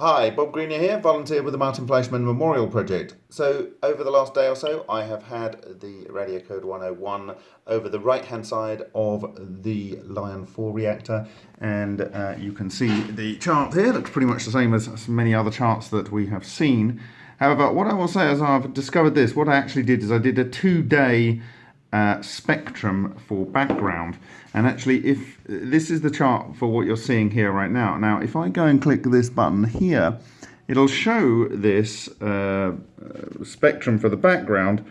Hi, Bob Greenyer here, volunteer with the Martin Fleischmann Memorial Project. So, over the last day or so, I have had the RadiaCode 101 over the right hand side of the Lion 4 reactor, and uh, you can see the chart here. Looks pretty much the same as many other charts that we have seen. However, what I will say is I've discovered this. What I actually did is I did a two day uh, spectrum for background. And actually, if this is the chart for what you're seeing here right now. Now, if I go and click this button here, it'll show this uh, spectrum for the background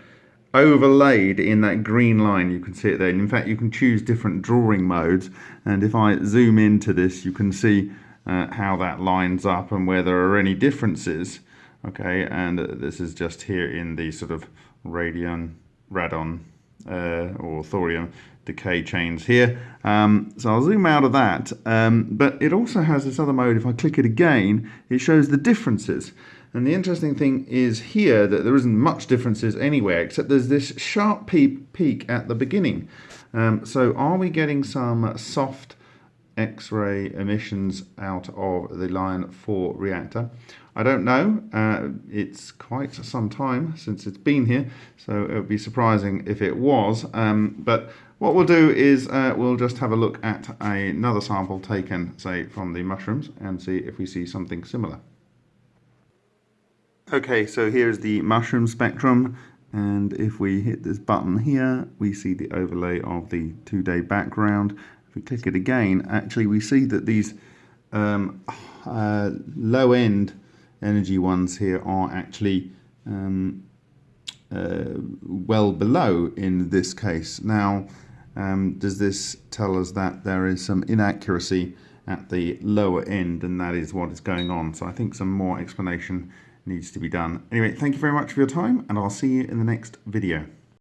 overlaid in that green line. You can see it there. And in fact, you can choose different drawing modes. And if I zoom into this, you can see uh, how that lines up and where there are any differences. Okay, and this is just here in the sort of radion, radon uh, or thorium decay chains here. Um, so I'll zoom out of that. Um, but it also has this other mode. If I click it again, it shows the differences. And the interesting thing is here that there isn't much differences anywhere, except there's this sharp peak, peak at the beginning. Um, so are we getting some soft X-ray emissions out of the Lion 4 reactor? I don't know. Uh, it's quite some time since it's been here, so it would be surprising if it was. Um, but what we'll do is uh, we'll just have a look at another sample taken, say, from the mushrooms and see if we see something similar. Okay, so here's the mushroom spectrum. And if we hit this button here, we see the overlay of the two-day background. If we click it again, actually we see that these um, uh, low-end energy ones here are actually um, uh, well below in this case. Now, um, does this tell us that there is some inaccuracy at the lower end and that is what is going on? So I think some more explanation needs to be done. Anyway, thank you very much for your time and I'll see you in the next video.